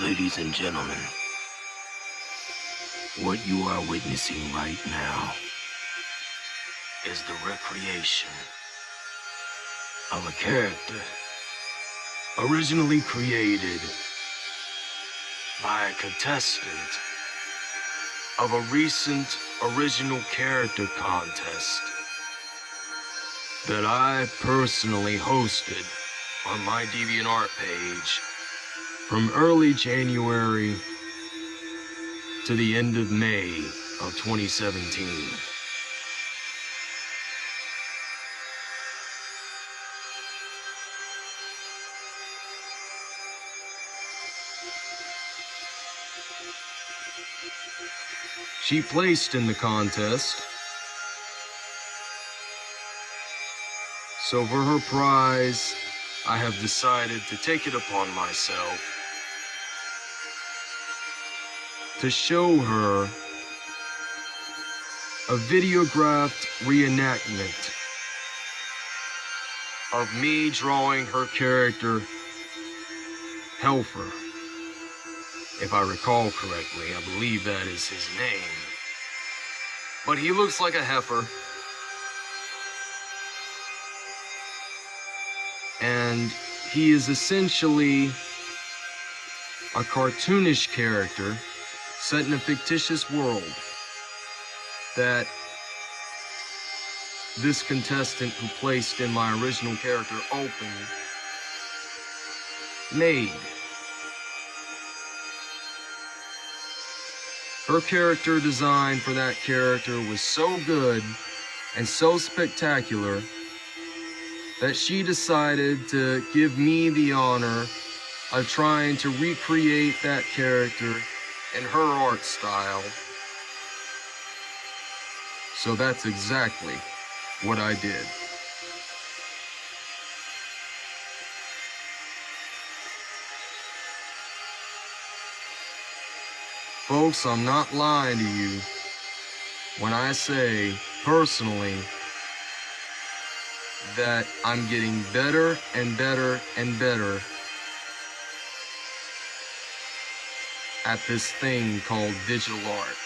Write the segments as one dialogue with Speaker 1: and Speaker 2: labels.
Speaker 1: Ladies and gentlemen, what you are witnessing right now is the recreation of a character originally created by a contestant of a recent original character contest that I personally hosted on my DeviantArt page from early January to the end of May of 2017. She placed in the contest. So for her prize, I have decided to take it upon myself to show her a videographed reenactment of me drawing her character, Helfer. If I recall correctly, I believe that is his name. But he looks like a heifer. And he is essentially a cartoonish character set in a fictitious world that this contestant who placed in my original character open made. Her character design for that character was so good and so spectacular that she decided to give me the honor of trying to recreate that character in her art style. So that's exactly what I did. Folks, I'm not lying to you when I say, personally, that I'm getting better and better and better at this thing called digital art.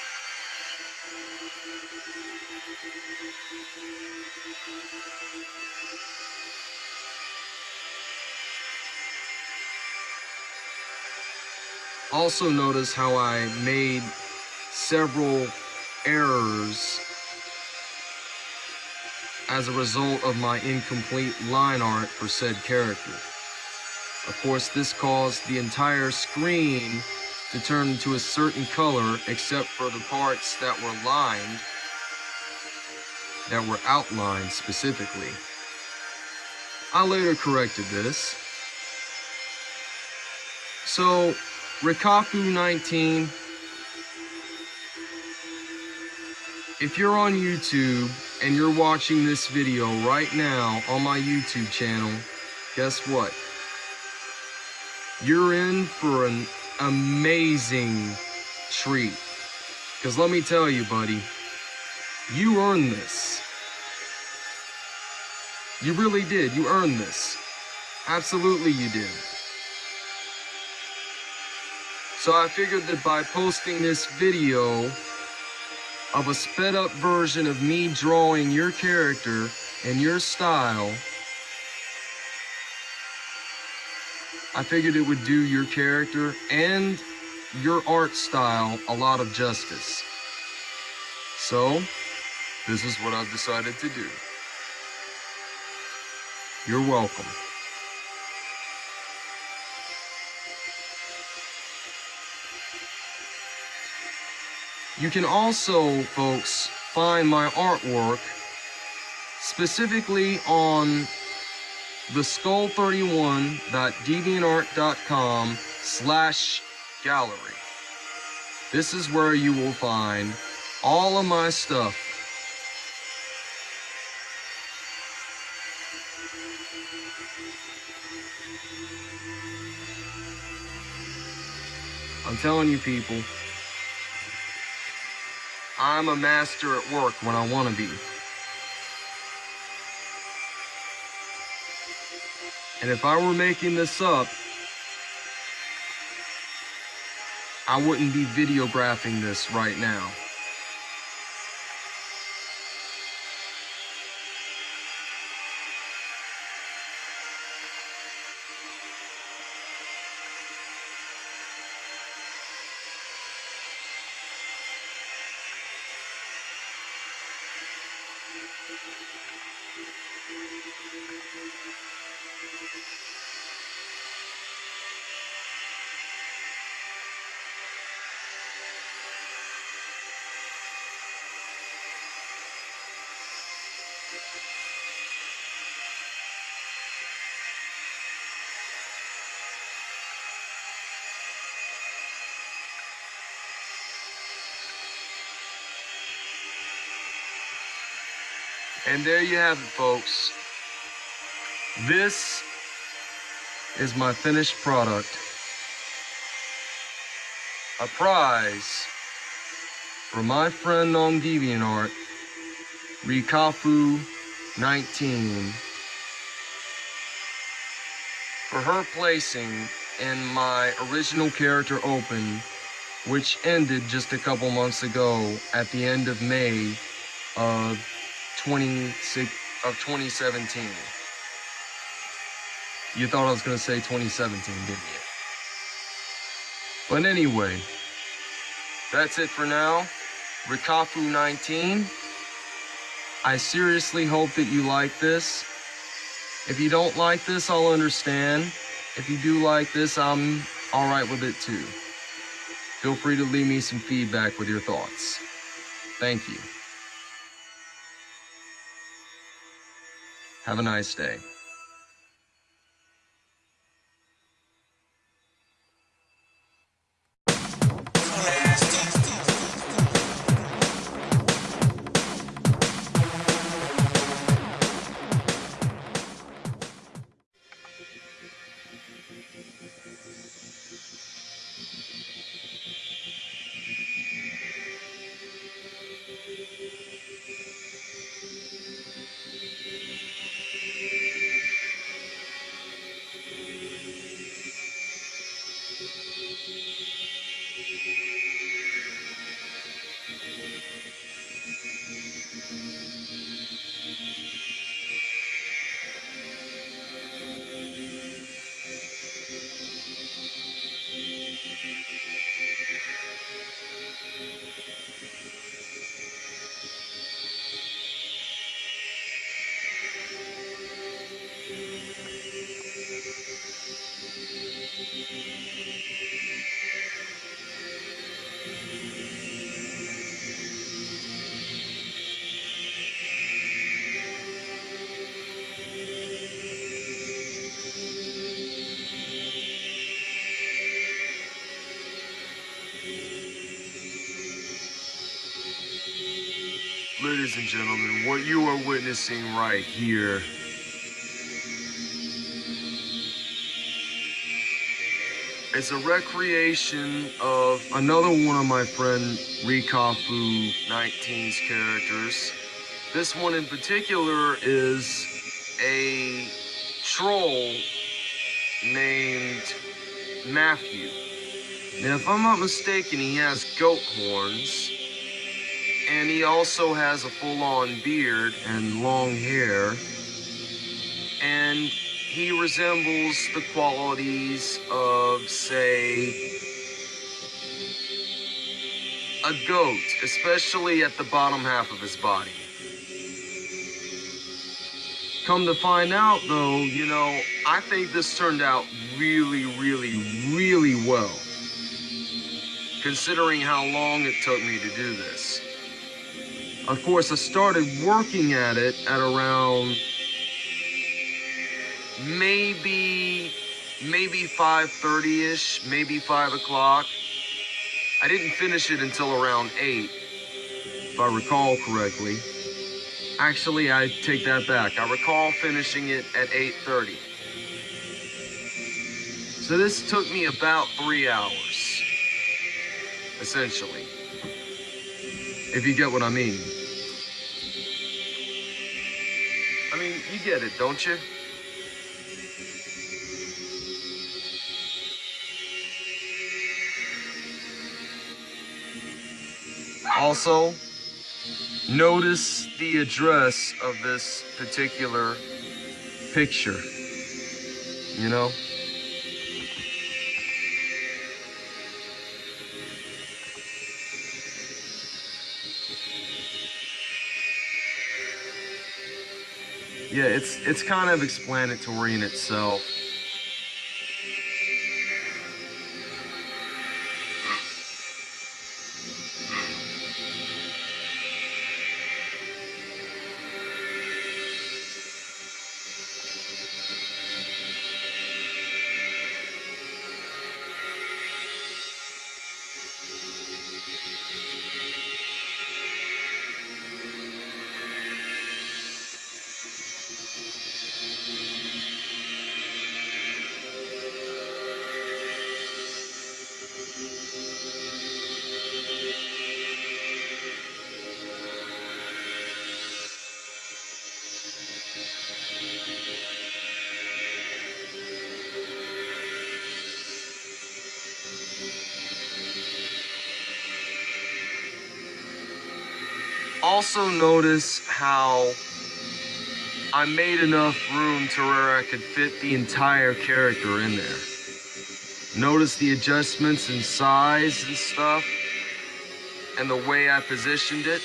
Speaker 1: Also notice how I made several errors as a result of my incomplete line art for said character. Of course, this caused the entire screen to turn into a certain color except for the parts that were lined, that were outlined specifically. I later corrected this. So, Rikaku 19, if you're on YouTube and you're watching this video right now on my YouTube channel, guess what? you're in for an amazing treat. Because let me tell you, buddy, you earned this. You really did. You earned this. Absolutely you did. So I figured that by posting this video of a sped up version of me drawing your character and your style, I figured it would do your character and your art style a lot of justice. So, this is what I've decided to do. You're welcome. You can also, folks, find my artwork specifically on the skull31.deviantart.com slash gallery. This is where you will find all of my stuff. I'm telling you people, I'm a master at work when I want to be. And if I were making this up, I wouldn't be videographing this right now. And there you have it, folks. This is my finished product. A prize for my friend on DeviantArt, Rikafu19, for her placing in my original character open, which ended just a couple months ago at the end of May of 26 of 2017. You thought I was gonna say 2017, didn't you? But anyway, that's it for now. Rikafu 19. I seriously hope that you like this. If you don't like this, I'll understand. If you do like this, I'm alright with it too. Feel free to leave me some feedback with your thoughts. Thank you. Have a nice day. Ladies and gentlemen, what you are witnessing right here is a recreation of another one of my friend Rikafu 19's characters. This one in particular is a troll named Matthew. Now, if I'm not mistaken, he has goat horns, and he also has a full-on beard and long hair, and he resembles the qualities of, say, a goat, especially at the bottom half of his body. Come to find out, though, you know, I think this turned out really, really, really well. Considering how long it took me to do this. Of course, I started working at it at around maybe, maybe 5.30ish, maybe 5 o'clock. I didn't finish it until around 8, if I recall correctly. Actually, I take that back. I recall finishing it at 8.30. So this took me about three hours, essentially. If you get what I mean. I mean, you get it, don't you? Also, notice the address of this particular picture. You know? Yeah, it's it's kind of explanatory in itself. Also notice how I made enough room to where I could fit the entire character in there. Notice the adjustments in size and stuff and the way I positioned it.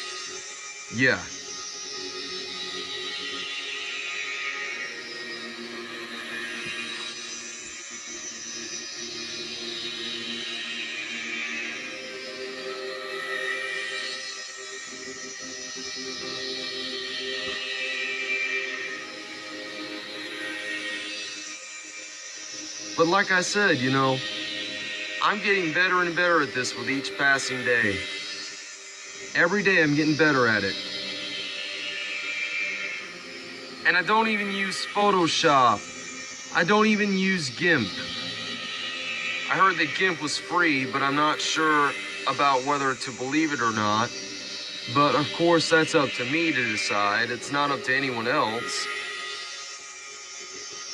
Speaker 1: Yeah. But like I said, you know, I'm getting better and better at this with each passing day. Every day I'm getting better at it. And I don't even use Photoshop. I don't even use GIMP. I heard that GIMP was free, but I'm not sure about whether to believe it or not. But of course, that's up to me to decide. It's not up to anyone else.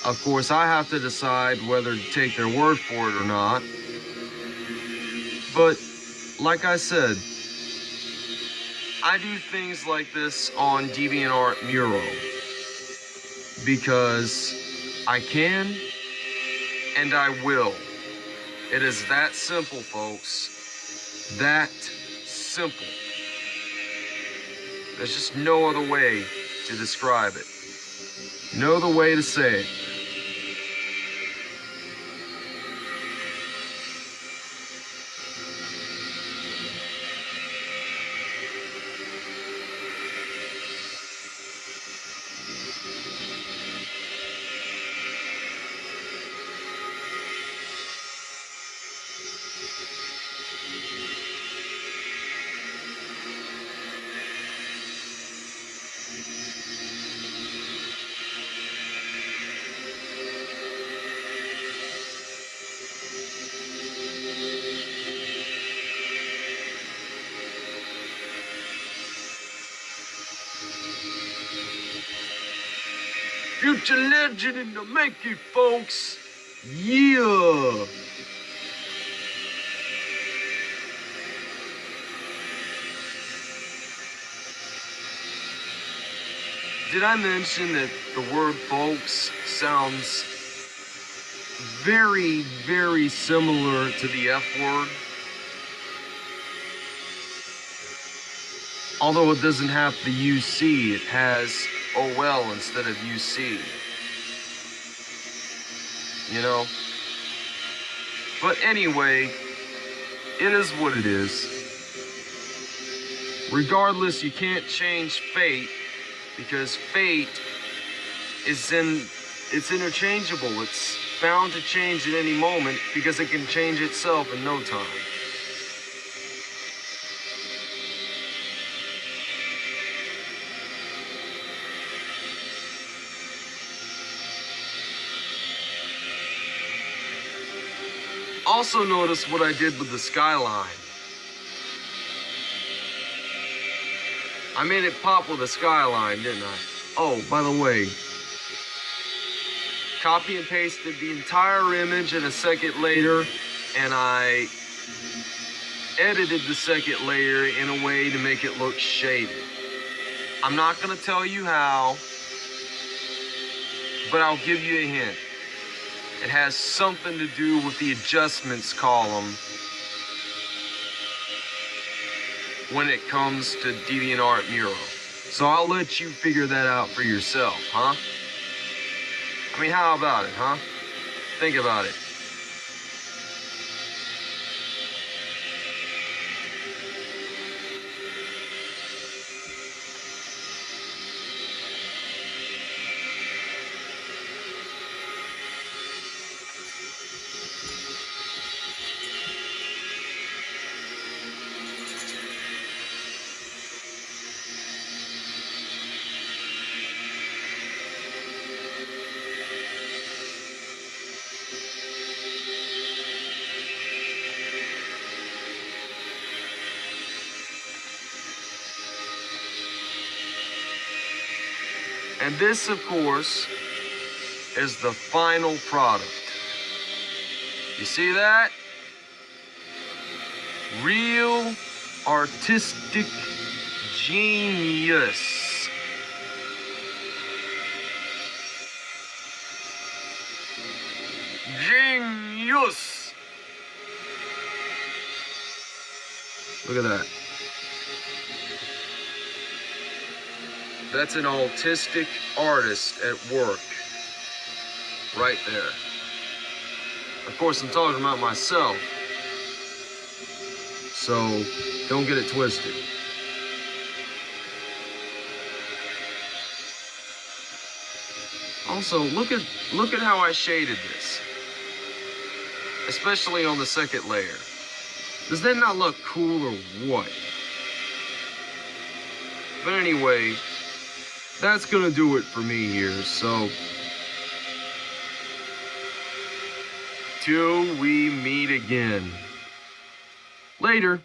Speaker 1: Of course, I have to decide whether to take their word for it or not. But, like I said, I do things like this on DeviantArt Muro because I can and I will. It is that simple, folks. That simple. There's just no other way to describe it. No other way to say it. Future legend in the making, folks. Yeah. Did I mention that the word folks sounds very, very similar to the F word? Although it doesn't have the UC, it has Oh OL instead of UC. You know? But anyway, it is what it is. Regardless, you can't change fate because fate is in it's interchangeable. It's bound to change at any moment because it can change itself in no time. Also notice what I did with the skyline. I made it pop with a skyline, didn't I? Oh, by the way, copy and pasted the entire image in a second later, and I edited the second layer in a way to make it look shaded. I'm not gonna tell you how, but I'll give you a hint. It has something to do with the adjustments column when it comes to DeviantArt Muro. So I'll let you figure that out for yourself, huh? I mean, how about it, huh? Think about it. And this, of course, is the final product. You see that? Real artistic genius. Genius. Look at that. That's an autistic artist at work. Right there. Of course, I'm talking about myself. So, don't get it twisted. Also, look at look at how I shaded this. Especially on the second layer. Does that not look cool or what? But anyway, that's gonna do it for me here, so. Till we meet again. Later.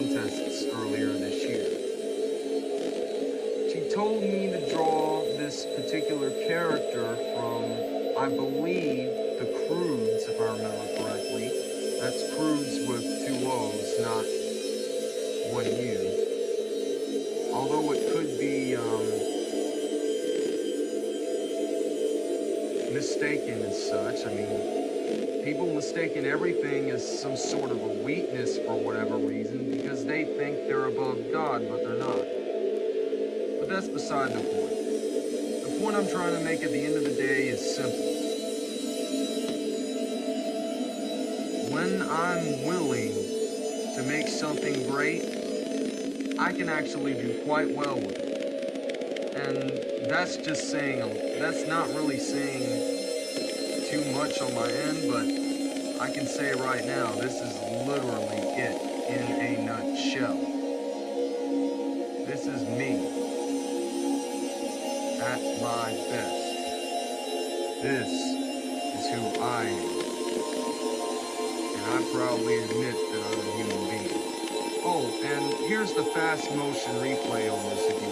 Speaker 1: Contests earlier this year. She told me to draw this particular character from, I believe, the Croods, if I remember correctly. That's Croods with two O's, not one U. Although it could be um, mistaken as such. I mean, people mistaken everything as some sort of a weakness for whatever reason because they think they're above God, but they're not. But that's beside the point. The point I'm trying to make at the end of the day is simple. When I'm willing to make something great, I can actually do quite well with it. And that's just saying, that's not really saying too much on my end, but I can say right now, this is literally it in a nutshell. This is me at my best. This is who I am. And I proudly admit that I'm a human being. Oh, and here's the fast motion replay on this if you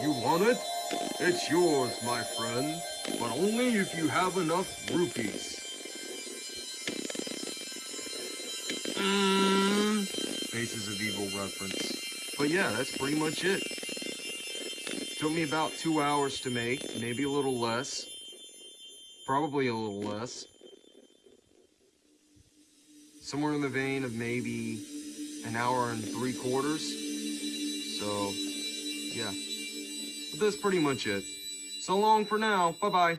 Speaker 1: You want it? It's yours, my friend, but only if you have enough rupees. Mm, Faces of Evil reference. But yeah, that's pretty much it. Took me about two hours to make, maybe a little less. Probably a little less. Somewhere in the vein of maybe an hour and three quarters. So, that's pretty much it. So long for now. Bye bye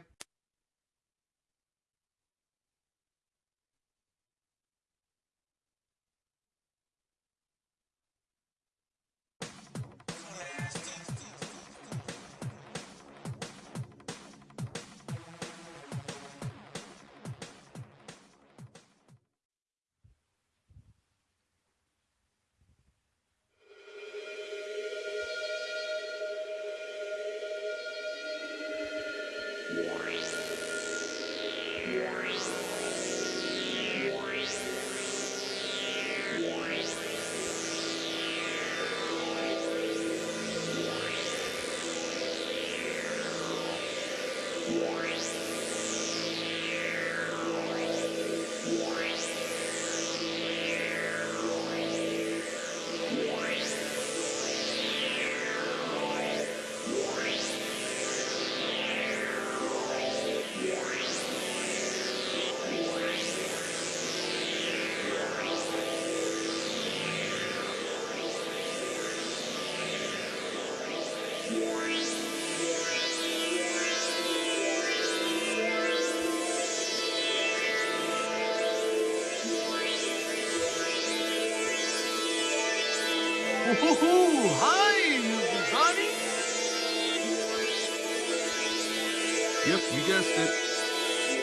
Speaker 1: Woohoo!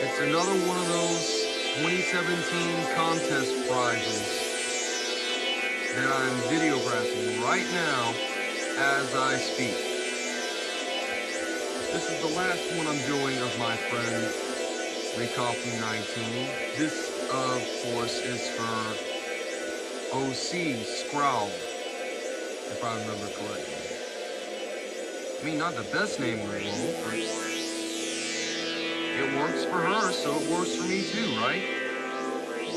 Speaker 1: It's another one of those 2017 contest prizes that I'm videographing right now as I speak. This is the last one I'm doing of my friend Rikafu 19. This, of course, is for OC Scrowl, if I remember correctly. I mean, not the best name in the world, it works for her, so it works for me too, right?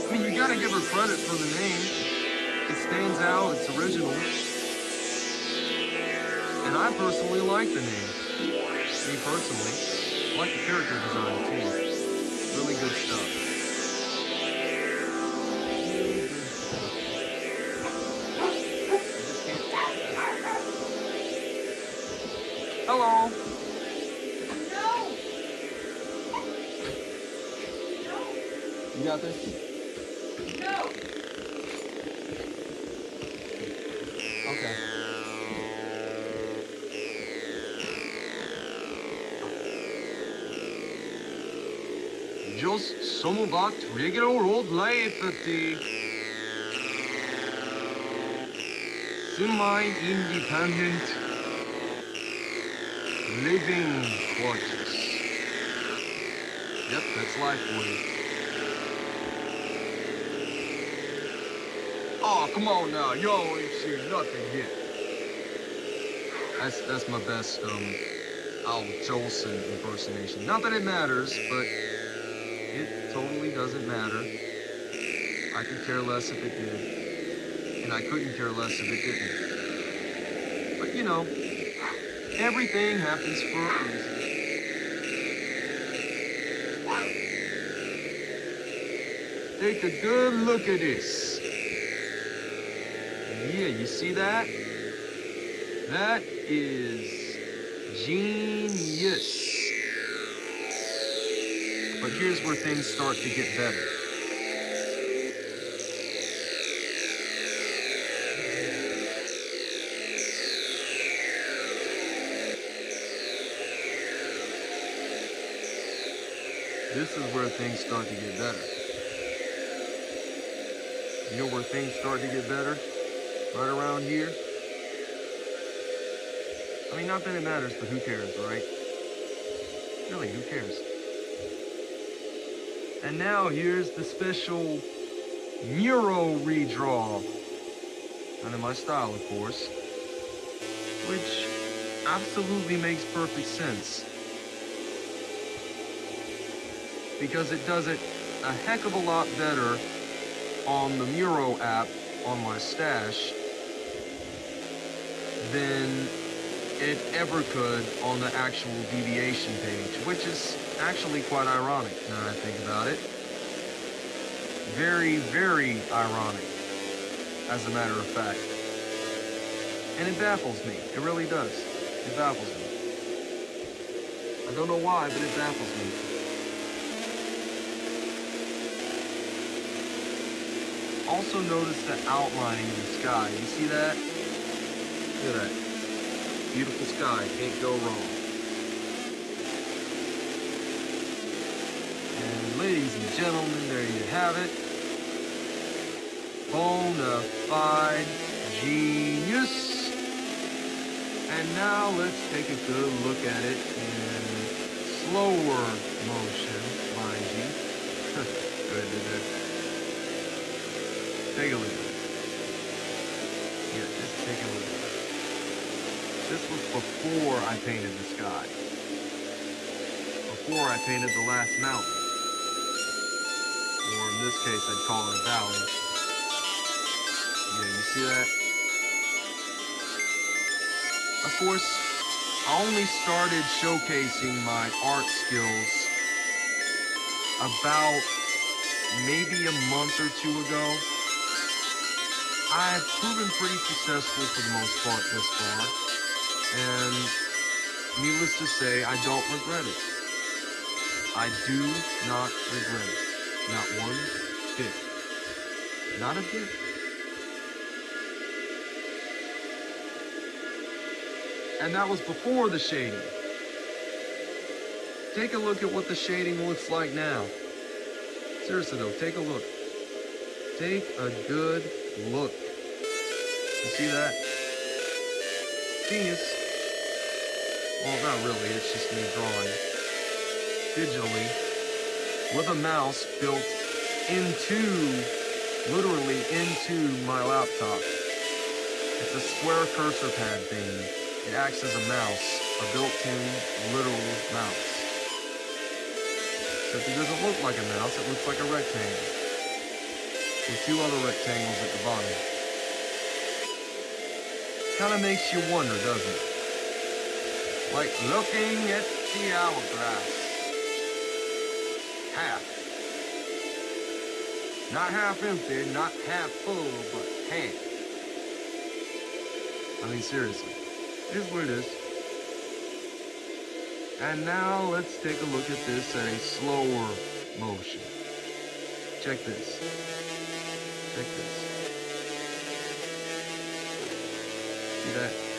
Speaker 1: I mean, you gotta give her credit for the name. It stands out, it's original. And I personally like the name. Me personally. I like the character design too. Really good stuff. Hello. Got this?
Speaker 2: No.
Speaker 1: Okay. Just some of about regular old life at the semi-independent living quarters. Yep, that's life for Oh, come on now, y'all ain't seen nothing yet. That's that's my best um Al Jolson impersonation. Not that it matters, but it totally doesn't matter. I could care less if it did. And I couldn't care less if it didn't. But you know, everything happens for a reason. Take a good look at this. You see that? That is genius. But here's where things start to get better. This is where things start to get better. You know where things start to get better? Right around here. I mean, not that it matters, but who cares, right? Really, who cares? And now here's the special Muro redraw. And in my style, of course. Which absolutely makes perfect sense. Because it does it a heck of a lot better on the Muro app on my stash than it ever could on the actual deviation page, which is actually quite ironic now I think about it. Very, very ironic, as a matter of fact. And it baffles me. It really does. It baffles me. I don't know why, but it baffles me. Also notice the outlining in the sky. You see that? Look at that. Beautiful sky. Can't go wrong. And ladies and gentlemen, there you have it. Bona fide genius. And now let's take a good look at it in slower motion, mind you. good, good, good. Take a look. Yeah, just take a look. This was before I painted the sky. Before I painted the last mountain. Or in this case, I'd call it a valley. Yeah, you see that? Of course, I only started showcasing my art skills about maybe a month or two ago. I've proven pretty successful for the most part this far, and needless to say, I don't regret it. I do not regret it. Not one bit. Not a bit. And that was before the shading. Take a look at what the shading looks like now. Seriously though, take a look. Take a good look. You see that? Genius. Well, not really, it's just me drawing digitally with a mouse built into, literally into my laptop. It's a square cursor pad thing. It acts as a mouse, a built-in literal mouse. Except it doesn't look like a mouse, it looks like a rectangle. With two other rectangles at the bottom. Kinda makes you wonder, doesn't it? Like looking at the hourglass. Half. Not half empty, not half full, but half. I mean, seriously. It is what it is. And now let's take a look at this at a slower motion. Check this. Check this. See that?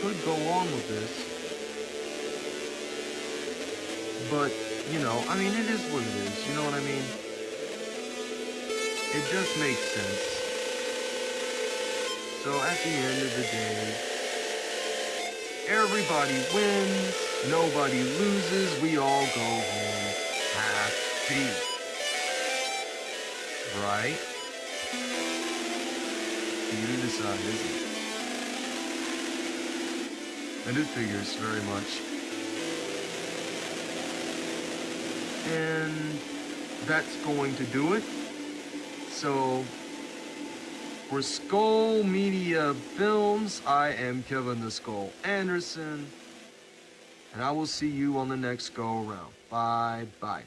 Speaker 1: Could go on with this. But, you know, I mean, it is what it is. You know what I mean? It just makes sense. So at the end of the day, everybody wins, nobody loses, we all go home happy. Right? You decide, isn't it? And it figures very much. And that's going to do it. So, for Skull Media Films, I am Kevin the Skull Anderson. And I will see you on the next go around. Bye bye.